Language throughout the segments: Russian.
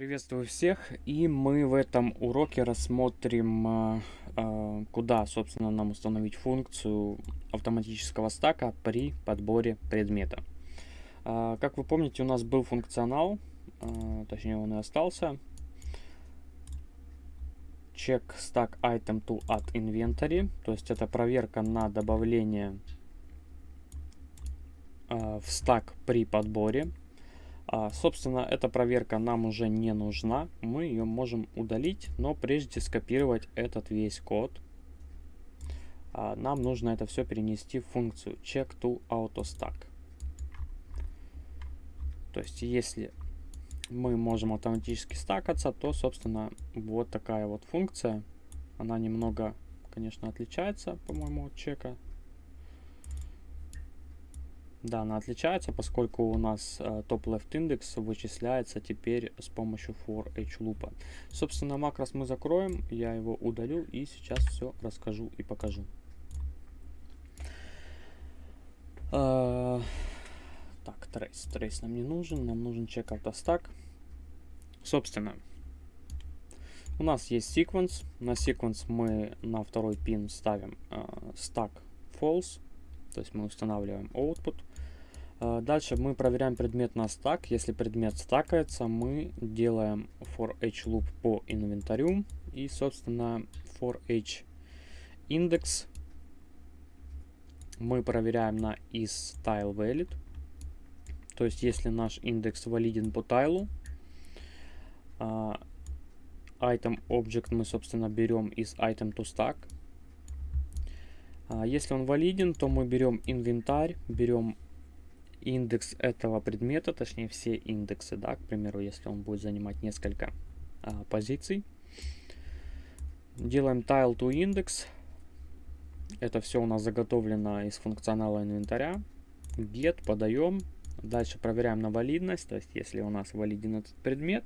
Приветствую всех, и мы в этом уроке рассмотрим, а, а, куда, собственно, нам установить функцию автоматического стака при подборе предмета. А, как вы помните, у нас был функционал, точнее он и остался. Check stack item to add inventory, то есть это проверка на добавление в стак при подборе. А, собственно, эта проверка нам уже не нужна. Мы ее можем удалить, но прежде скопировать этот весь код, а, нам нужно это все перенести в функцию check to autostack. То есть, если мы можем автоматически стакаться, то, собственно, вот такая вот функция. Она немного, конечно, отличается, по-моему, от чека. Да, она отличается, поскольку у нас э, top-left индекс вычисляется теперь с помощью for each loop. Собственно, макрос мы закроем, я его удалю и сейчас все расскажу и покажу. Э, так, трейс. Трейс нам не нужен, нам нужен check autostack. Собственно, у нас есть sequence. На sequence мы на второй пин ставим э, stack false. То есть мы устанавливаем output. А, дальше мы проверяем предмет на стак. Если предмет стакается, мы делаем for each loop по инвентарю. И, собственно, for each index мы проверяем на is tile valid. То есть, если наш индекс валиден по тайлу, uh, item object мы, собственно, берем из item to stack. Uh, если он валиден, то мы берем инвентарь, берем индекс этого предмета, точнее все индексы, да, к примеру, если он будет занимать несколько а, позиций. Делаем tile to index. Это все у нас заготовлено из функционала инвентаря. Get, подаем. Дальше проверяем на валидность, то есть если у нас валиден этот предмет,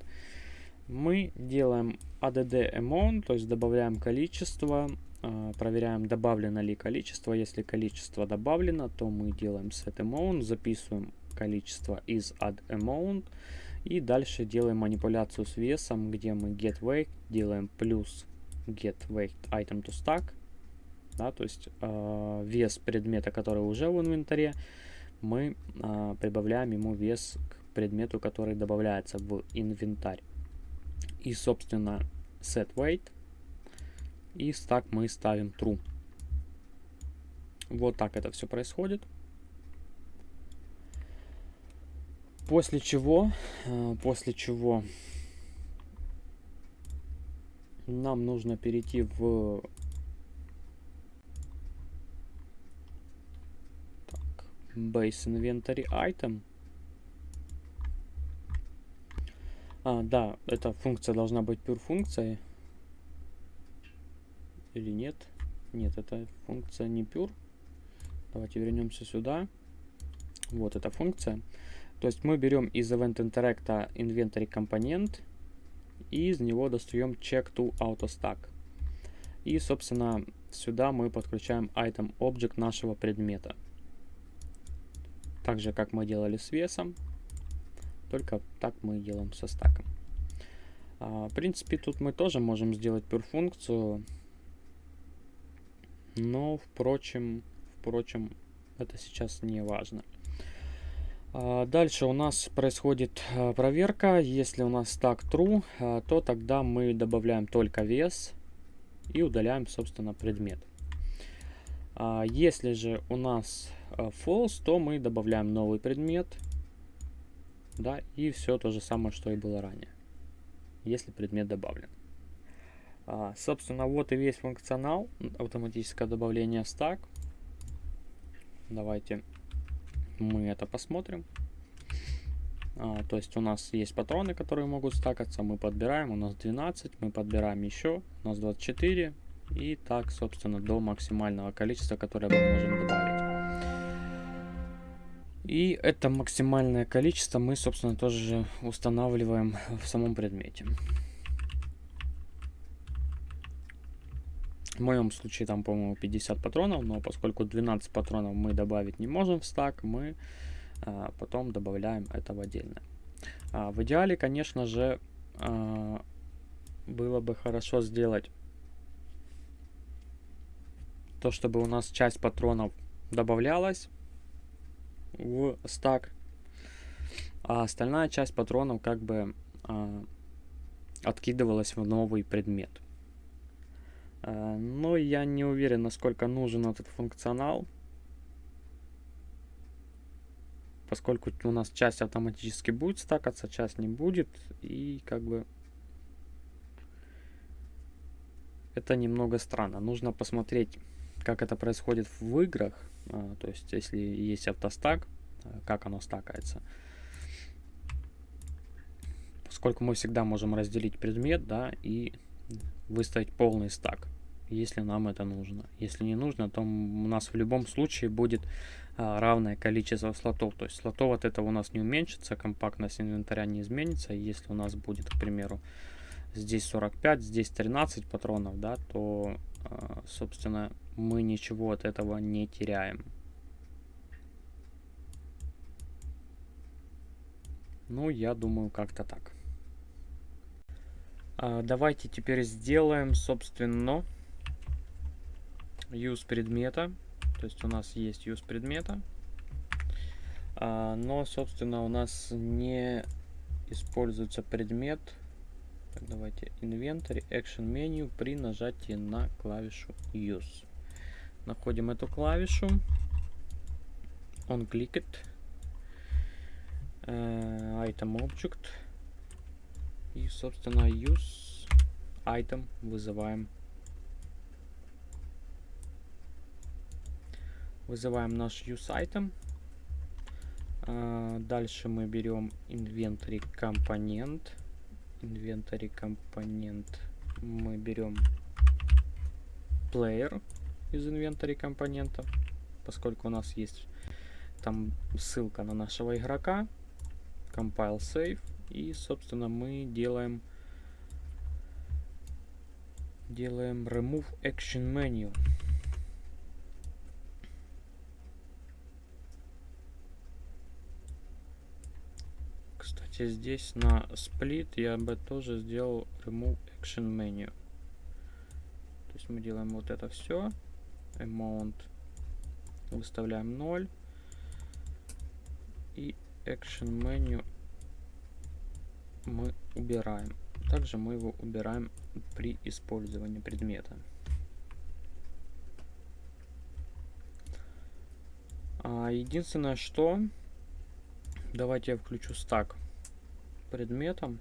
мы делаем add amount, то есть добавляем количество проверяем, добавлено ли количество. Если количество добавлено, то мы делаем set amount, записываем количество из add amount. И дальше делаем манипуляцию с весом, где мы get weight делаем плюс get weight item to stack. Да, то есть э, вес предмета, который уже в инвентаре, мы э, прибавляем ему вес к предмету, который добавляется в инвентарь. И, собственно, set weight и стак мы ставим true. Вот так это все происходит. После чего, э, после чего нам нужно перейти в так, base inventory item. А, да, эта функция должна быть pure функцией или нет. Нет, это функция не pure. Давайте вернемся сюда. Вот эта функция. То есть мы берем из event interact inventory компонент и из него достаем check to autostack. И, собственно, сюда мы подключаем item object нашего предмета. Так же, как мы делали с весом, только так мы делаем со стаком. А, в принципе, тут мы тоже можем сделать pure функцию но, впрочем, впрочем, это сейчас не важно. А, дальше у нас происходит а, проверка. Если у нас так true, а, то тогда мы добавляем только вес и удаляем, собственно, предмет. Если же у нас false, то мы добавляем новый предмет. Да, и все то же самое, что и было ранее, если предмет добавлен. А, собственно, вот и весь функционал автоматическое добавление стак. Давайте мы это посмотрим. А, то есть у нас есть патроны, которые могут стакаться. Мы подбираем, у нас 12, мы подбираем еще, у нас 24. И так, собственно, до максимального количества, которое мы можем добавить. И это максимальное количество мы, собственно, тоже устанавливаем в самом предмете. В моем случае там, по-моему, 50 патронов, но поскольку 12 патронов мы добавить не можем в стак, мы а, потом добавляем это в отдельно. А, в идеале, конечно же, э, было бы хорошо сделать то, чтобы у нас часть патронов добавлялась в стак, а остальная часть патронов как бы э, откидывалась в новый предмет. Э, но я не уверен, насколько нужен этот функционал, поскольку у нас часть автоматически будет стакаться, часть не будет, и как бы это немного странно. Нужно посмотреть, как это происходит в играх, а, то есть если есть автостак, а, как оно стакается. Поскольку мы всегда можем разделить предмет, да, и выставить полный стак, если нам это нужно. Если не нужно, то у нас в любом случае будет а, равное количество слотов. То есть слотов от этого у нас не уменьшится, компактность инвентаря не изменится. Если у нас будет, к примеру, здесь 45, здесь 13 патронов, да, то, а, собственно, мы ничего от этого не теряем. Ну, я думаю, как-то так. А, давайте теперь сделаем, собственно, use предмета. То есть у нас есть use предмета. А, но, собственно, у нас не используется предмет так, давайте Inventory, Action Menu при нажатии на клавишу Use. Находим эту клавишу. Он кликает. Uh, item Object. И, собственно, Use Item вызываем. Вызываем наш Use Item. Uh, дальше мы берем Inventory компонент инвентарь компонент мы берем player из инвентаря компонента, поскольку у нас есть там ссылка на нашего игрока, compile save, и, собственно, мы делаем делаем remove action menu. Кстати, здесь на split я бы тоже сделал remove action menu. То есть мы делаем вот это все. Amount выставляем 0. И action menu мы убираем. Также мы его убираем при использовании предмета. А единственное, что давайте я включу стак предметом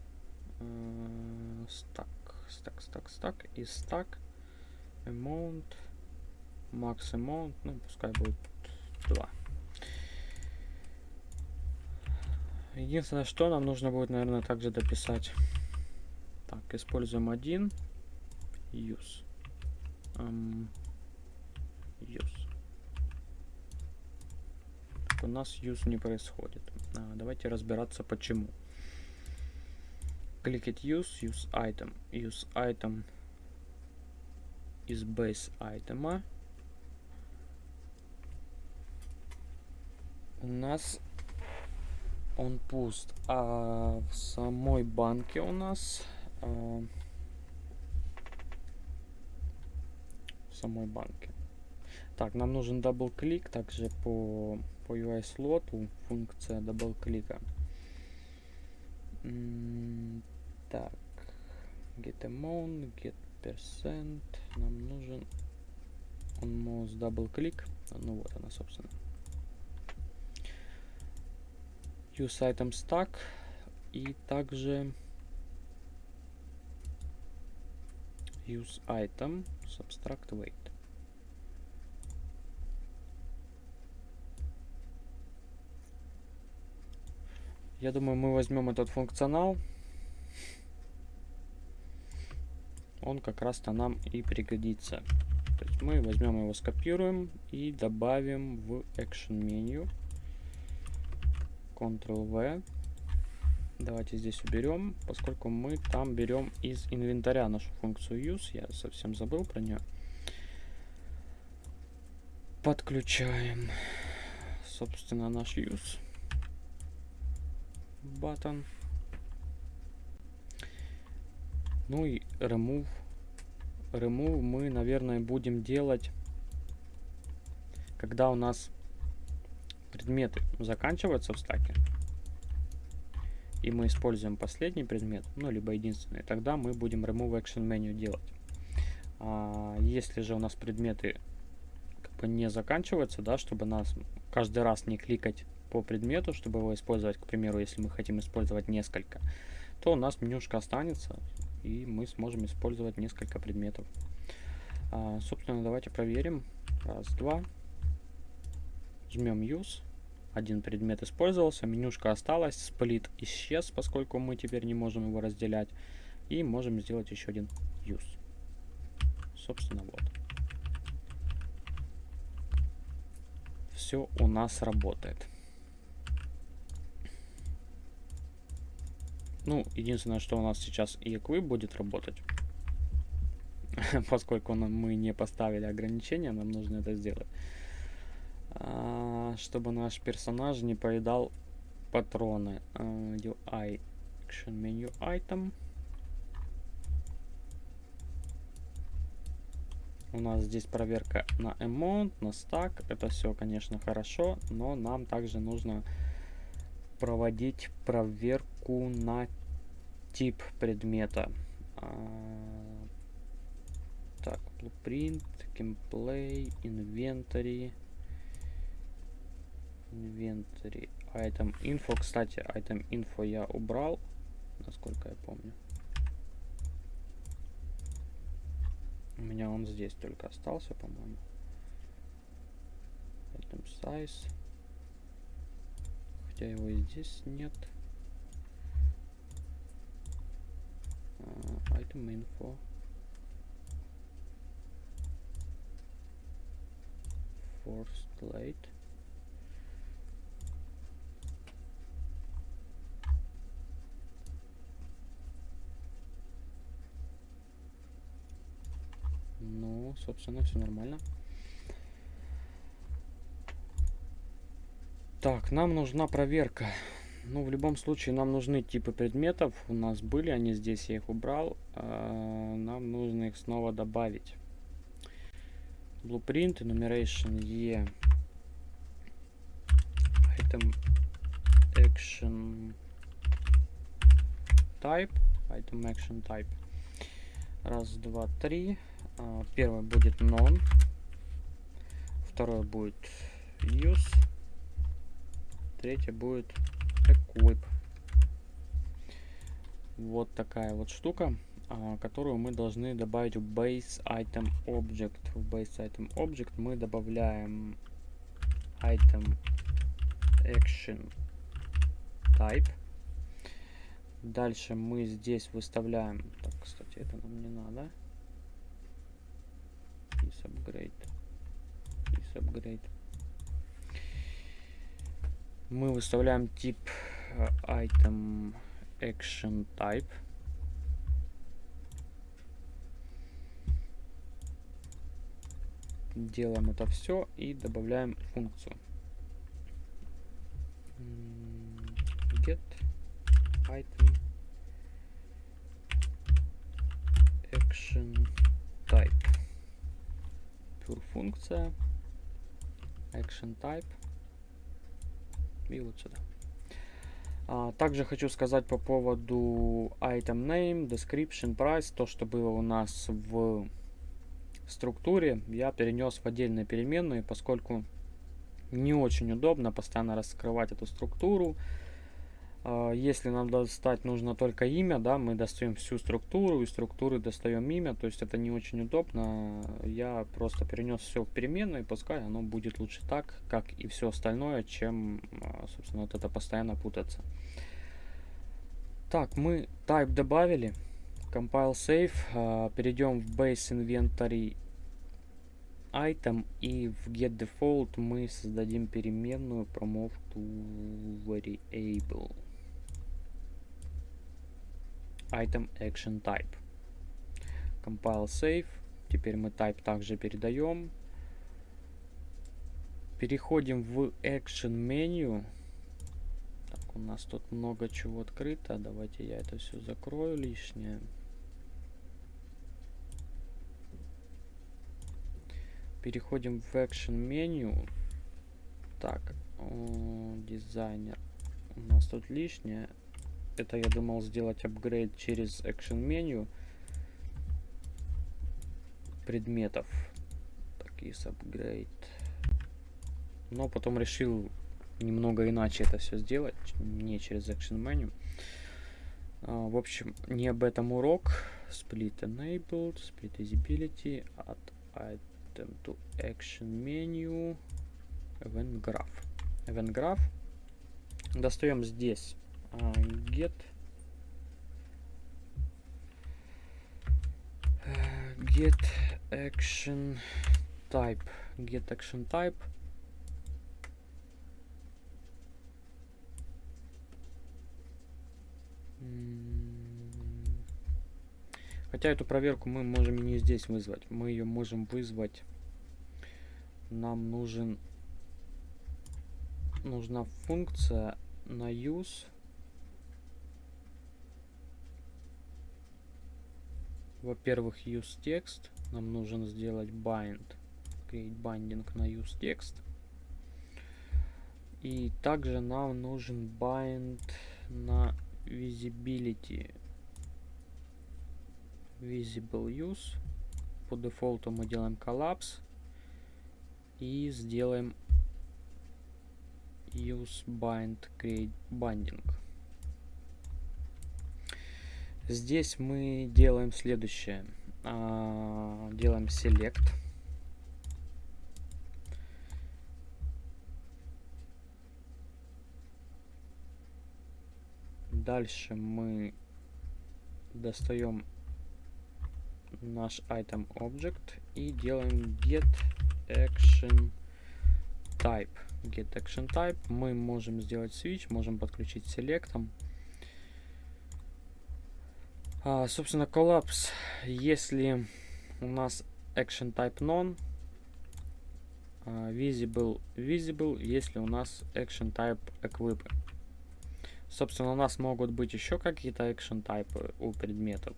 стак, стак, стак, стак и стак amount max amount, ну пускай будет 2. Единственное, что нам нужно будет, наверное, также дописать. Так, используем один use. Um, use. Так, у нас use не происходит. А, давайте разбираться почему кликать use, use item, use item из base item. У нас он пуст, а в самой банке у нас а, в самой банке. Так, нам нужен double click, также по по UI слоту функция double клика. Так, get amount, get percent. Нам нужен он double click. Ну вот она, собственно. Use item stack. И также use item subtract weight. Я думаю, мы возьмем этот функционал он как раз-то нам и пригодится. То есть мы возьмем его, скопируем и добавим в Action меню. Ctrl-V. Давайте здесь уберем, поскольку мы там берем из инвентаря нашу функцию use. Я совсем забыл про нее. Подключаем, собственно, наш use button. Ну и remove. Remove мы, наверное, будем делать, когда у нас предметы заканчиваются в стаке. И мы используем последний предмет, ну, либо единственный. Тогда мы будем remove action menu делать. А если же у нас предметы как бы не заканчиваются, да, чтобы нас каждый раз не кликать по предмету, чтобы его использовать, к примеру, если мы хотим использовать несколько, то у нас менюшка останется, и мы сможем использовать несколько предметов. А, собственно, давайте проверим. Раз, два. Жмем Use. Один предмет использовался, менюшка осталась, сплит исчез, поскольку мы теперь не можем его разделять. И можем сделать еще один Use. Собственно, вот. Все у нас работает. Ну, единственное, что у нас сейчас и будет работать. Поскольку мы не поставили ограничения, нам нужно это сделать. А, чтобы наш персонаж не поедал патроны. Uh, UI Action Menu Item. У нас здесь проверка на amount, на стак. Это все, конечно, хорошо, но нам также нужно проводить проверку на тип предмета. А, так, blueprint, gameplay, inventory. Inventory, item info. Кстати, item info я убрал, насколько я помню. У меня он здесь только остался, по-моему. Item size. Хотя его и здесь нет. Uh, item info. Forced late. Ну, собственно, все нормально. Так, нам нужна проверка. Ну, в любом случае, нам нужны типы предметов. У нас были они здесь, я их убрал. А, нам нужно их снова добавить. Blueprint, enumeration E. Item action type. Item action type. Раз, два, три. А, первый будет non. Второй будет use. Третий будет equip. Вот такая вот штука, а, которую мы должны добавить в base item object. В base item object мы добавляем item action type. Дальше мы здесь выставляем... Так, кстати, это нам не надо. Is upgrade. Is upgrade. Мы выставляем тип uh, item action type. Делаем это все и добавляем функцию. Get item action type. Pure функция. Action type. И вот сюда. А, также хочу сказать по поводу item name, description, price, то, что было у нас в структуре, я перенес в отдельные переменные, поскольку не очень удобно постоянно раскрывать эту структуру. А, если нам достать нужно только имя, да, мы достаем всю структуру, и структуры достаем имя, то есть это не очень удобно. Я просто перенес все в переменную, и пускай оно будет лучше так, как и все остальное, чем, а, собственно, вот это постоянно путаться. Так, мы type добавили, compile save, а, перейдем в base inventory item и в get default мы создадим переменную promote to variable item action type. Compile save. Теперь мы type также передаем. Переходим в action menu. Так, у нас тут много чего открыто. Давайте я это все закрою лишнее. Переходим в action menu. Так, дизайнер. У нас тут лишнее. Это я думал сделать апгрейд через Action меню предметов. Такие апгрейд. Но потом решил немного иначе это все сделать, не через Action Menu. Uh, в общем, не об этом урок. Split enabled, split visibility, add item to action menu, event graph. Event graph. Достаем здесь get get action type get action type Хотя эту проверку мы можем не здесь вызвать. Мы ее можем вызвать. Нам нужен нужна функция на use. Во-первых, use text. Нам нужно сделать bind. Create binding на use text. И также нам нужен bind на visibility visible use по дефолту мы делаем коллапс и сделаем use bind create binding здесь мы делаем следующее а, делаем select Дальше мы достаем наш item object и делаем get action type. Get action type. Мы можем сделать switch, можем подключить селектом. А, собственно, collapse, если у нас action type none, а, visible visible, если у нас action type equip. Собственно, у нас могут быть еще какие-то action тайпы у предметов.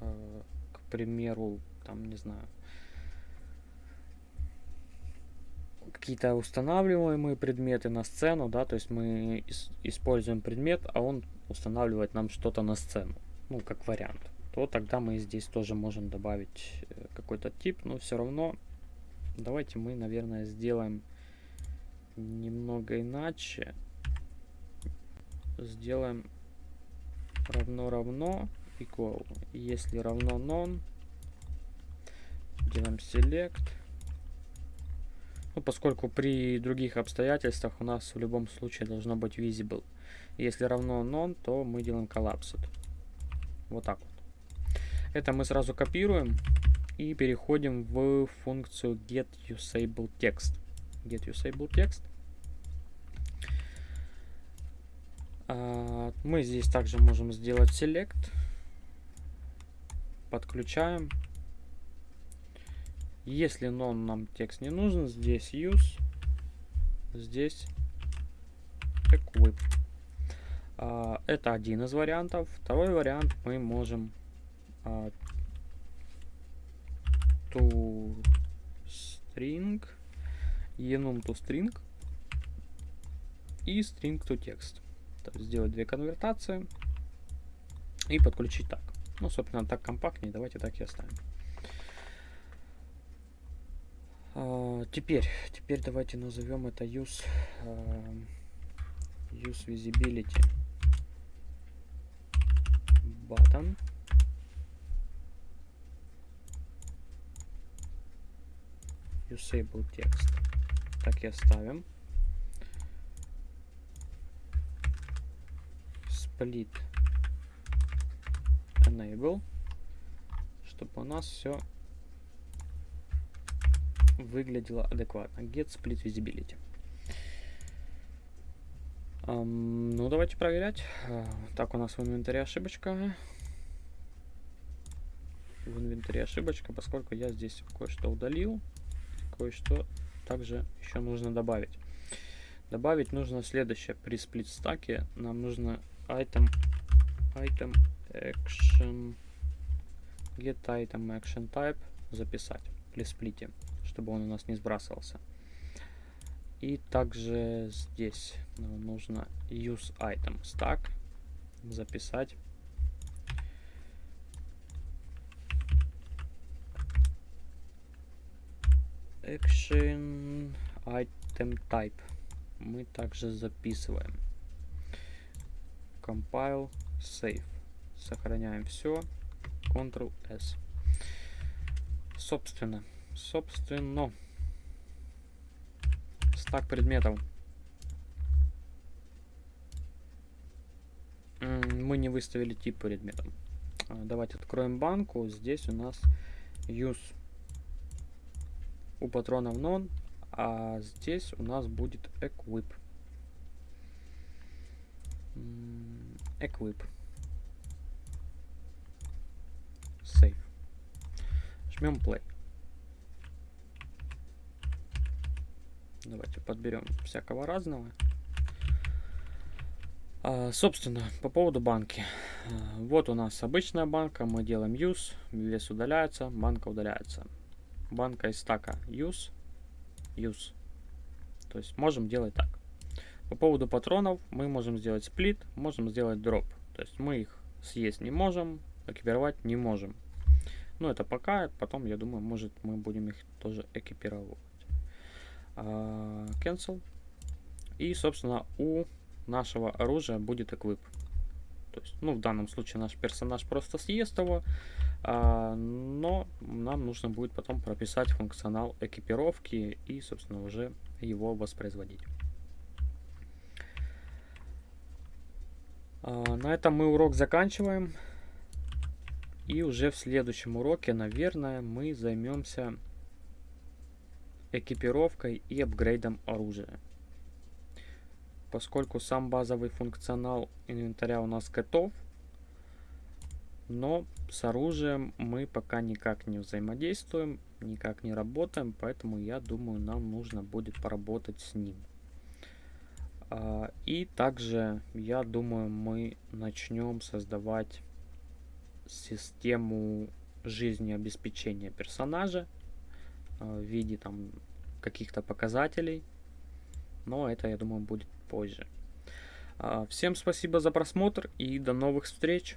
Э, к примеру, там, не знаю, какие-то устанавливаемые предметы на сцену, да, то есть мы используем предмет, а он устанавливает нам что-то на сцену, ну, как вариант. То тогда мы здесь тоже можем добавить э, какой-то тип, но все равно давайте мы, наверное, сделаем немного иначе сделаем равно равно equal. Если равно non, делаем select. Ну, поскольку при других обстоятельствах у нас в любом случае должно быть visible. Если равно non, то мы делаем collapsed. Вот так вот. Это мы сразу копируем и переходим в функцию get usable text. Get usable text. А, мы здесь также можем сделать select. Подключаем. Если non нам текст не нужен, здесь use, здесь equip. А, это один из вариантов. Второй вариант мы можем а, to string, enum to string и string to text сделать две конвертации и подключить так. Ну, собственно, так компактнее. Давайте так и оставим. А, теперь, теперь давайте назовем это use, use visibility button. Usable text. Так и оставим. split enable, чтобы у нас все выглядело адекватно. Get split visibility. Um, ну, давайте проверять. Uh, так, у нас в инвентаре ошибочка. В инвентаре ошибочка, поскольку я здесь кое-что удалил. Кое-что также еще нужно добавить. Добавить нужно следующее. При сплит стаке нам нужно item item action get item action type записать при сплите чтобы он у нас не сбрасывался. И также здесь нам нужно use item stack записать. Action item type мы также записываем. Compile, save. Сохраняем все. Ctrl-S. Собственно, собственно, стак предметов. Мы не выставили тип предметов. А, давайте откроем банку. Здесь у нас use у патронов non, а здесь у нас будет equip. Equip. Save. Жмем play. Давайте подберем всякого разного. А, собственно, по поводу банки. А, вот у нас обычная банка, мы делаем use, вес удаляется, банка удаляется. Банка из стака use, use. То есть можем делать так. По поводу патронов мы можем сделать сплит, можем сделать дроп. То есть мы их съесть не можем, экипировать не можем. Ну это пока, потом я думаю, может мы будем их тоже экипировать. А, cancel. И собственно у нашего оружия будет эквип. То есть, ну в данном случае наш персонаж просто съест его, но нам нужно будет потом прописать функционал экипировки и, собственно, уже его воспроизводить. А, на этом мы урок заканчиваем. И уже в следующем уроке, наверное, мы займемся экипировкой и апгрейдом оружия. Поскольку сам базовый функционал инвентаря у нас готов, но с оружием мы пока никак не взаимодействуем, никак не работаем, поэтому я думаю, нам нужно будет поработать с ним. А, и также, я думаю, мы начнем создавать систему жизнеобеспечения персонажа а, в виде там каких-то показателей. Но это, я думаю, будет позже. А, всем спасибо за просмотр и до новых встреч!